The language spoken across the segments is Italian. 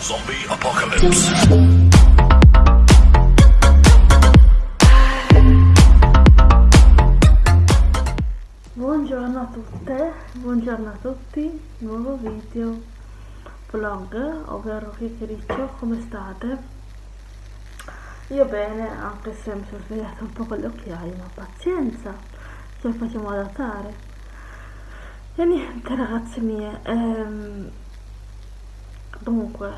Zombie Apocalypse. Buongiorno a tutte, buongiorno a tutti, nuovo video vlog, ovvero chiacchiericcio, come state? Io bene, anche se mi sono svegliata un po' con le occhiaie, ma pazienza, ce la facciamo adattare. E niente ragazze mie, ehm, Dunque,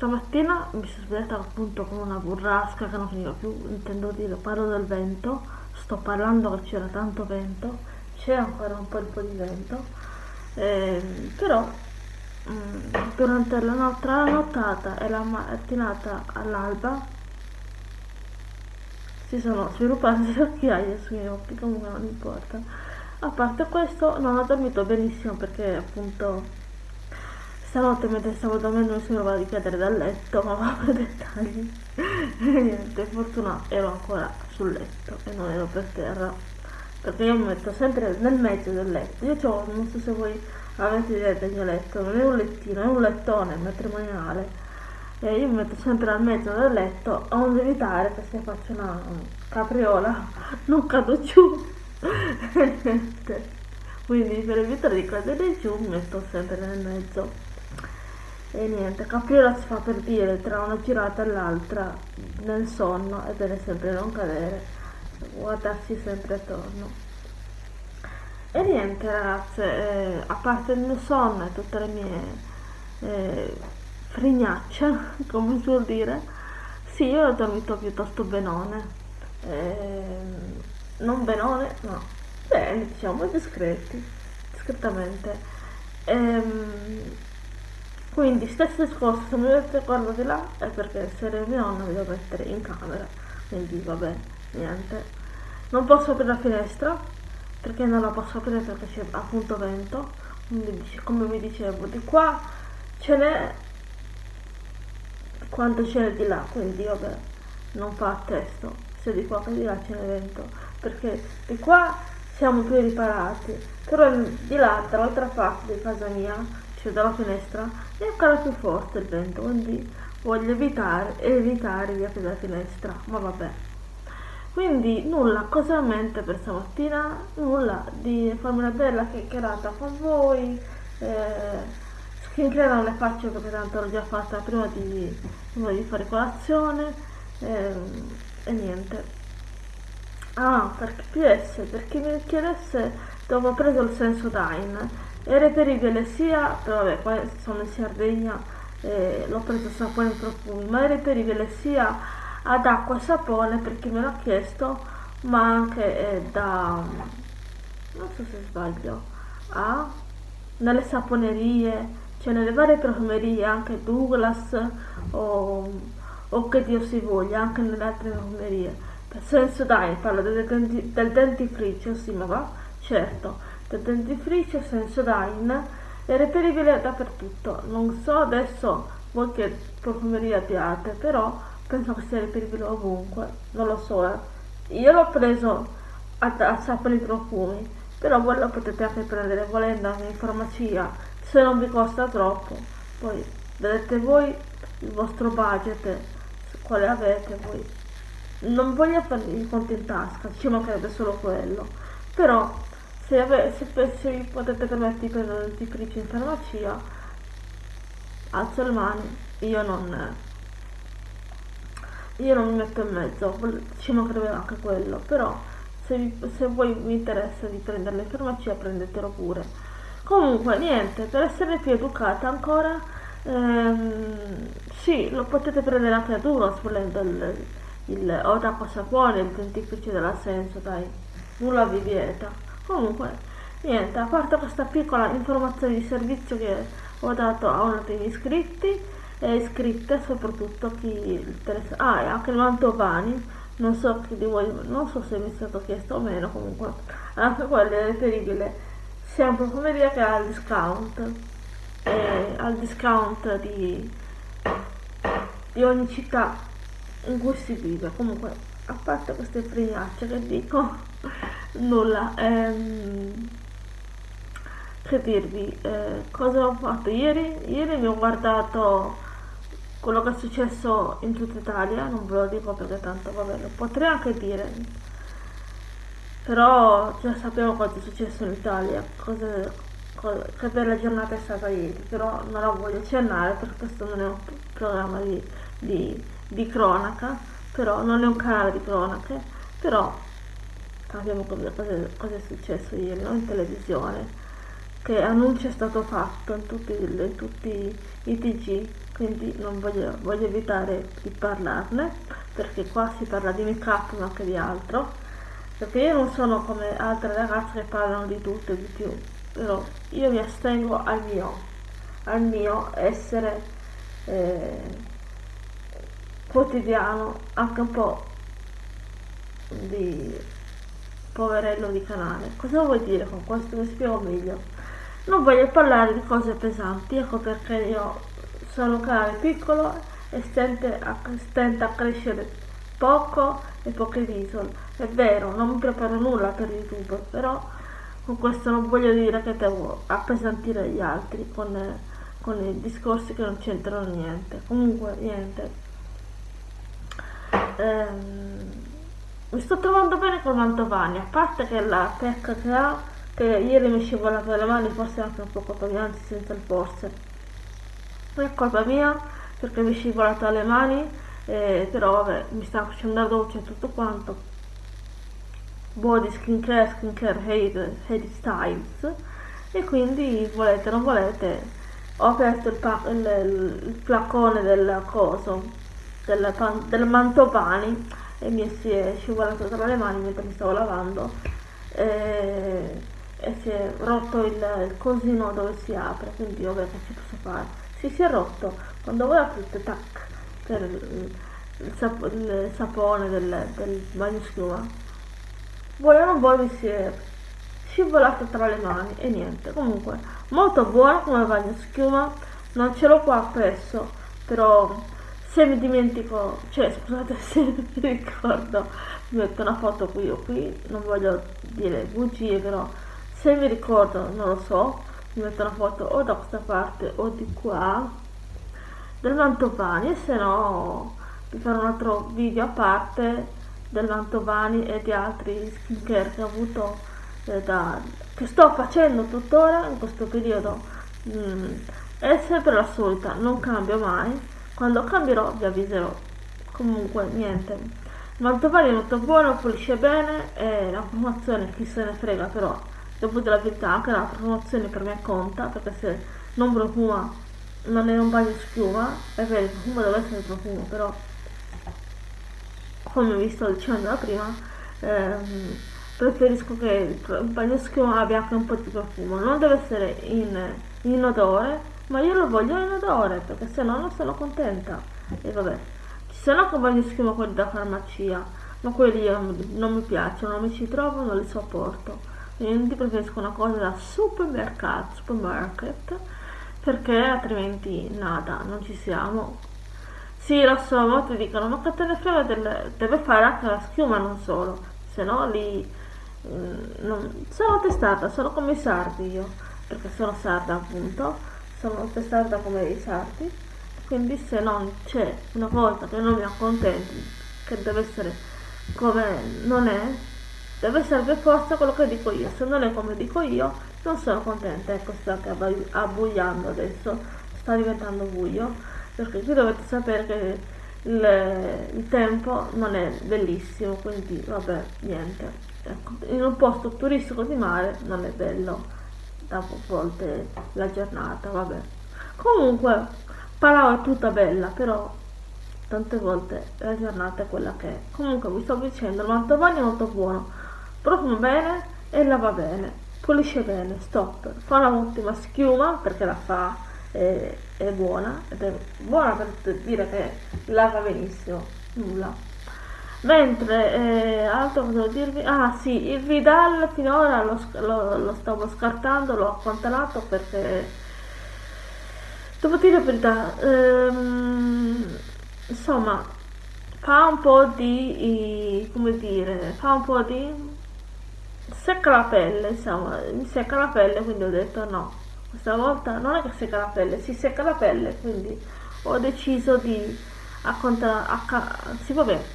stamattina mi sono svegliata appunto con una burrasca che non finiva più, intendo dire, parlo del vento, sto parlando che c'era tanto vento, c'è ancora un po' di, vento, eh, però mh, mm, durante la, no tra la nottata e la mattinata all'alba si sono sviluppate le occhiaie sui miei occhi, comunque non importa. A parte questo non ho dormito benissimo perché appunto Stanotte mentre stavo dormendo mi sembrava di cadere dal letto, ma vabbè dettagli. e niente, fortuna ero ancora sul letto e non ero per terra. Perché io mi metto sempre nel mezzo del letto. Io ho, non so se voi avete idea del mio letto, non è un lettino, è un lettone matrimoniale. E io mi metto sempre al mezzo del letto, onde evitare che se faccio una capriola non cado giù. niente. Quindi per evitare di cadere giù mi metto sempre nel mezzo e niente, capriola si fa per dire tra una girata e l'altra nel sonno è bene sempre non cadere, guardarsi sempre attorno. E niente ragazze, eh, a parte il mio sonno e tutte le mie eh, frignacce, come si vuol dire, sì, io ho dormito piuttosto benone. Eh, non benone, no, bene, diciamo discreti, discretamente. Ehm, quindi stesso discorso se mi guardo di là è perché se era mio nonno mi devo mettere in camera quindi vabbè niente. Non posso aprire la finestra perché non la posso aprire perché c'è appunto vento quindi come vi dicevo di qua ce n'è quanto ce n'è di là quindi vabbè non fa testo se di qua che di là ce n'è vento perché di qua siamo più riparati però di là dall'altra parte di casa mia cioè dalla finestra è ancora più forte il vento quindi voglio evitare evitare di aprire la finestra ma vabbè. Quindi nulla cosa in mente per stamattina? Nulla di farmi una bella chiacchierata con voi eh, skincare non le faccio perché tanto l'ho già fatta prima di, prima di fare colazione eh, e niente. Ah per PS per chi mi chiedesse dove ho preso il Sensodyne è reperibile sia, vabbè qua sono in Sardegna eh, l'ho preso sapone e profumi, ma è reperibile sia ad acqua e sapone per chi me l'ha chiesto, ma anche eh, da, non so se sbaglio, a, nelle saponerie, cioè nelle varie profumerie, anche Douglas o, o che Dio si voglia, anche nelle altre profumerie. Per senso dai, parlo del, del dentifricio, sì ma va, certo del dentifricio Sensodyne è reperibile dappertutto. Non so adesso voi che profumeria abbiate, però penso che sia reperibile ovunque, non lo so. Eh. Io l'ho preso a, a sapere profumi, però voi lo potete anche prendere volendo in farmacia, se non vi costa troppo. Poi vedete voi il vostro budget, quale avete voi. Non voglio farvi i conti in tasca, ci mancherebbe solo quello. Però se, ave, se, se potete permettere di prendere il dentifricio in farmacia alzo le mani io non io non mi metto in mezzo ci mancherebbe anche quello però se, vi, se voi vi interessa di prenderlo in farmacia prendetelo pure. Comunque niente per essere più educata ancora ehm, sì lo potete prendere anche a duro volendo il, il o d'acqua sapone il dentifricio della senso dai nulla vi vieta comunque niente a parte questa piccola informazione di servizio che ho dato a uno degli iscritti e iscritte soprattutto chi interessa ah e anche il mantovani. Non so chi di voi non so se mi è stato chiesto o meno comunque anche quello è reperibile sia in profumeria che al discount. E al discount di, di ogni città in cui si vive. Comunque a parte queste frignacce che dico nulla ehm, che dirvi eh, cosa ho fatto? Ieri ieri mi ho guardato quello che è successo in tutta Italia, non ve lo dico perché tanto vabbè, lo potrei anche dire, però già sappiamo cosa è successo in Italia, cosa, cosa, che per la giornata è stata ieri, però non la voglio accennare perché questo non è un programma di, di, di cronaca, però non è un canale di cronache, però cosa, cosa è successo ieri no? in televisione che annuncio è stato fatto in tutti, in tutti i TG, quindi non voglio, voglio, evitare di parlarne, perché qua si parla di make up ma anche di altro, perché io non sono come altre ragazze che parlano di tutto e di più, però io mi astengo al mio, al mio essere eh, quotidiano, anche un po' di poverello di canale. Cosa vuol dire con questo? Mi spiego meglio non voglio parlare di cose pesanti, ecco perché io sono un canale piccolo e stenta a, crescere poco e poche visual. È vero, non mi preparo nulla per YouTube, però con questo non voglio dire che devo appesantire gli altri con, con i discorsi che non c'entrano niente. Comunque, niente. Ehm, mi sto trovando bene con Mantovani, a parte che la pecca che ha che ieri mi è scivolato le mani, forse anche un po' anzi senza il forse. Non è colpa mia perché mi è scivolato alle mani, eh, però vabbè, mi sta facendo la doccia e tutto quanto. Body skincare, skincare hair, hair styles e quindi volete o non volete ho aperto il, il, il flacone del coso del, del mantopani e mi si è scivolato tra le mani mentre mi stavo lavando e e si è rotto il, il cosino dove si apre quindi vabbè che ci posso fare? Si si è rotto. Quando voi aprite tac per il, sap il sapone del, del bagno schiuma voi o non voi mi si è scivolato tra le mani e niente. Comunque molto buono come bagno schiuma non ce l'ho qua appresso però se mi dimentico cioè scusate se mi ricordo metto una foto qui o qui non voglio dire bugie però se mi ricordo non lo so mi metto una foto o da questa parte o di qua del Mantovani e se no vi farò un altro video a parte del Mantovani e di altri skincare che ho avuto eh, da, che sto facendo tuttora in questo periodo. Mm, è sempre la solita non cambio mai quando cambierò vi avviserò. Comunque niente. Mantovani è molto buono pulisce bene e la promozione chi se ne frega però devo dire la verità anche la promozione per me conta perché se non profuma non è un bagno schiuma è vero il profumo deve essere profumo però come vi sto dicendo da prima ehm, preferisco che il bagno schiuma abbia anche un po' di profumo. Non deve essere in, in odore ma io lo voglio in odore perché se no non sono contenta. E vabbè ci sono anche bagni schiuma quelli da farmacia ma quelli non mi piacciono non mi ci trovo non li sopporto. Quindi preferisco una cosa da supermercato, supermarket perché altrimenti nada, non ci siamo. Sì, lo so, molti dicono, ma che te ne frega del... deve fare anche la schiuma, non solo, se no lì... Mm, non... Sono testata, sono come i sardi io, perché sono sarda appunto, sono testata come i sardi, quindi se non c'è una cosa che non mi accontenti, che deve essere come non è, deve essere per forza quello che dico io. Se non è come dico io non sono contenta. Ecco sta abbugliando adesso sta diventando buio perché qui dovete sapere che il, il tempo non è bellissimo quindi vabbè niente. Ecco, in un posto turistico di mare non è bello a volte la giornata vabbè. Comunque Palau è tutta bella però tante volte la giornata è quella che è. Comunque vi sto dicendo il mantovani è molto buono. Profuma bene e lava bene, pulisce bene, stop, fa un'ottima schiuma perché la fa, è, è buona, ed è buona per dire che lava benissimo, nulla. Mentre, eh, altro cosa devo dirvi? Ah sì, il Vidal finora lo, lo, lo stavo scartando, l'ho accantonato perché, devo dire la verità, ehm, insomma, fa un po' di, come dire, fa un po' di secca la pelle, insomma, mi secca la pelle, quindi ho detto no, questa volta non è che secca la pelle, si secca la pelle, quindi ho deciso di acca- sì, vabbè,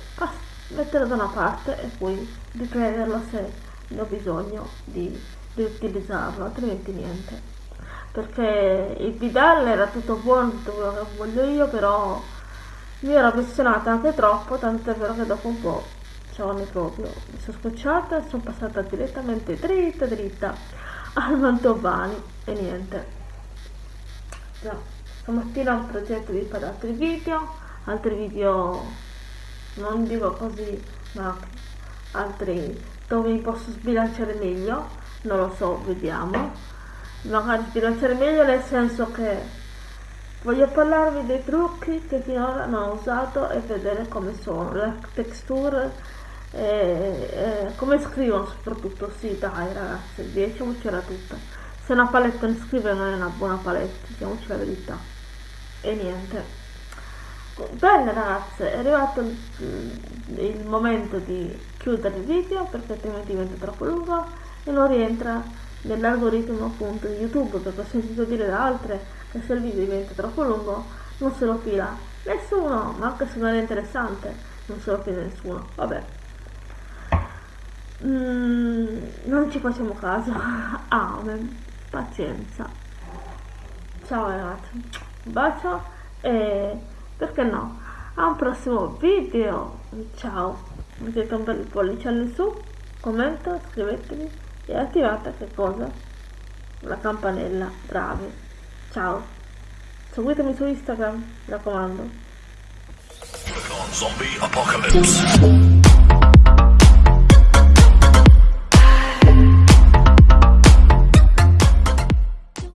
metterlo da una parte e poi riprenderlo se ne ho bisogno di, di utilizzarlo, altrimenti niente. Perché il Vidal era tutto buono, tutto quello che voglio io, però mi ero appassionata anche troppo, tanto è vero che dopo un po' giorni proprio mi sono scocciata e sono passata direttamente dritta dritta al Mantovani e niente. No. Stamattina ho progetto di fare altri video, altri video non dico così, ma altri dove mi posso sbilanciare meglio, non lo so, vediamo. Magari sbilanciare meglio nel senso che voglio parlarvi dei trucchi che finora non ho usato e vedere come sono, le texture e, e come scrivono soprattutto, sì dai ragazzi, diciamocela tutta. Se una palette non scrive non è una buona palette, diciamoci la verità. E niente. Bene ragazze, è arrivato il momento di chiudere il video perché altrimenti diventa troppo lungo e non rientra nell'algoritmo appunto di YouTube perché ho sentito dire da altre che se il video diventa troppo lungo non se lo fila nessuno, ma anche se non è interessante non se lo fila nessuno, vabbè. Mm, non ci facciamo caso, amen, pazienza. Ciao ragazzi, un bacio e perché no? A un prossimo video. Ciao. Mettete un bel pollice in su. Commento iscrivetevi e attivate che cosa? La campanella. Bravi. Ciao. Seguitemi su instagram mi raccomando. Zombie Apocalypse.